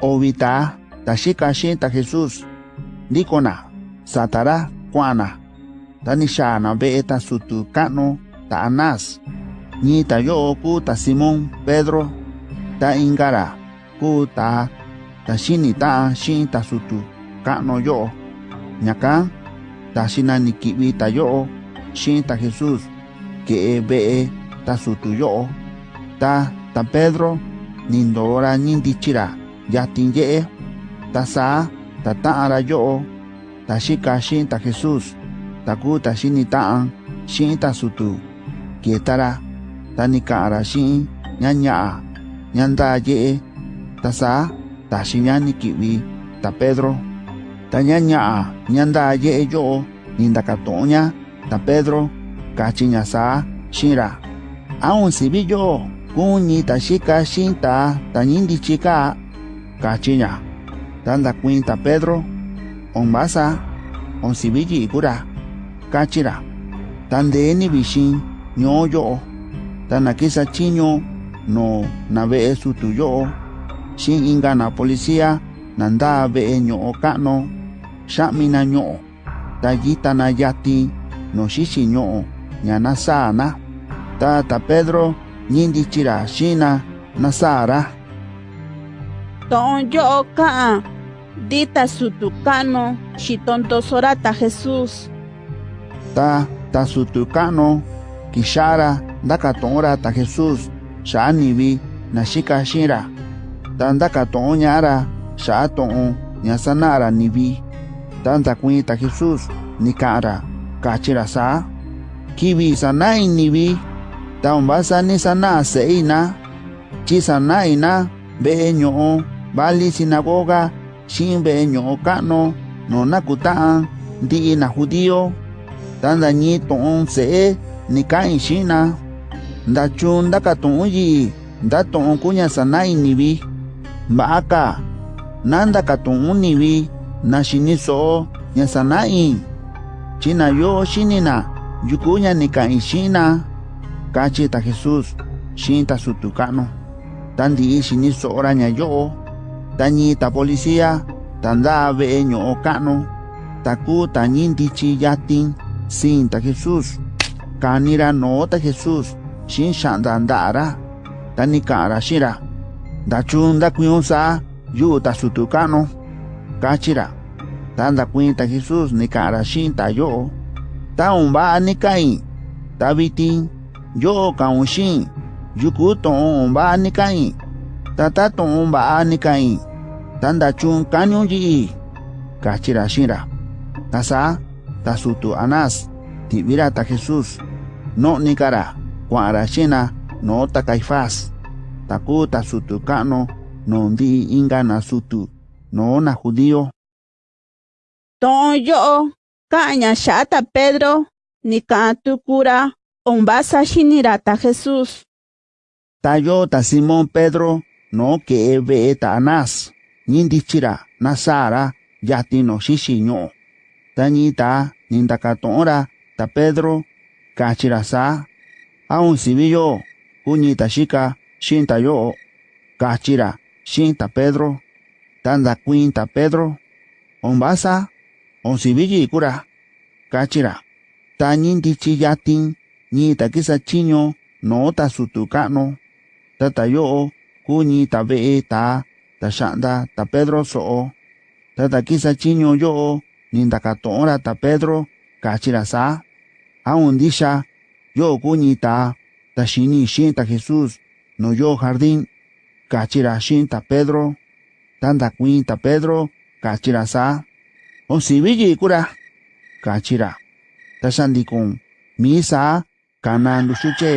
Ovita tashika shinta Jesus nikona satara kuana tanishana beeta sutu kano ta anas ni ta yo ku ta Simon Pedro ta ingara ku ta ta shini ta shin ta sutu kano yo nyaka ta shinani kibi ta yo shin ta Jesus ke be ta sutu yo ta ta Pedro nindora nindichira yatin ye'e ta saa ta ta'an ra yo'o ta xika xi'in ta Jesús ta ku ta ta'an. Ta sutu. Kietara ta ni ka'an ra xi'in ña ña'a ye'e ta saa ta xiña ni ki'vi ta Pedro. Ta ña ña'a ña ndaa ye'e yo'o ni ndakatu'un ña ta Pedro. Kachi ña saa xi'in ra. Aun sivi yo'o kuñi ta xika ta. Ta kachi ña ta ndakuin ta Pedro on vasa on sivi yi'i kura kachi ra ta ndee ni vixin ño'o yo'o ta nakisa chiño no na ve'e sutu yo'o xi'in inga na policía na ndaa ve'e ño'o ka'nu xa'mi na ño'o ta yita na yatin no xixi ño'o ña na saa na ta ta Pedro ñindichira xina na saa Tonyoka, dita sutucano, shitonto sorata Jesús. Ta, ta sutucano, kishara, dakatonra ta Jesús, shanibi, nashika shira. Tanda katonyara, shaton, nyasanara nibi. Tanda kuita Jesús, nikara, kachira sa. Kibi sanai nibi, tambasa ni sana seina, chisanaina, beño, bali sinagoga shimbe nyokano nona kutaan ndi na judío tanda ni ton se ni kain shina nda chun nda katon yi nda ton kunya sanai ni bi maaka nanda katon ni bi na shini so nya sanai china yo shinina yukunya ni kain shina kachi ta jesus shinta sutukano tandi shini so ora nya yo tañi ta policía tanda ve'e ño'o ka'nu taku tañi ndichi yatin sin ta jesús. Kanira no ta jesús xin xa'nda nda'ra. Ta ka'ra xira. Nda chun nda kui'un ta sutu ka'nu kachira tanda ndakui'in ta jesús ni ka'ra xin ta yo'o ta umba'a ni ka'in. Ta vitin yo'o ka'un xin. Yuku to'on ni ka'in. Tata to'on mba'a ni ka'in. Ta ndachun kaniun yi'i kachi-ra xi'in-ra ta saa ta sutu Anás ti'vi-ra ta Jesús no'ni-ka-ra kua'an-ra xi'in-na noo ta Caifás ta ku ta sutu ka'nu noo ndi'i inga na sutu. Noo na judío. To'on yo'o ka'an ña xa'a ta Pedro ni ka'an tuku-ra on vasa xini-ra ta Jesús ta yoo ta Simón Pedro noo ke'e ve'e ta Anás ñindichi-ra na saa-ra yatin no xixi ño'o ta Pedro kachi-ra saa aun sivi yo'o kuñi ta xika xi'in ta yo'o kachi-ra xi'in ta Pedro ta ndakuin ta Pedro on vasa on sivi yi'i kura kachi-ra. Ta ñindichi yatin ñi ta kisa chiño noo ta sutu ka'nu ta ta yo'o kuñi ta ve'e ta ta xa'nda ta Pedro so'o ta ta kisa chiño yo'o ni ndakatu'un-ra ta Pedro kachi-ra aun ndixa yo'o kuñi ta ta Jesús no yoo jardín kachi-ra Pedro ta ndakuin ta Pedro kachi-ra saa on sivi yi'i kura kachi-ra ta xandikun mii saa kana nduxuche